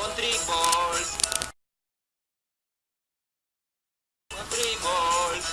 Country balls. Country balls.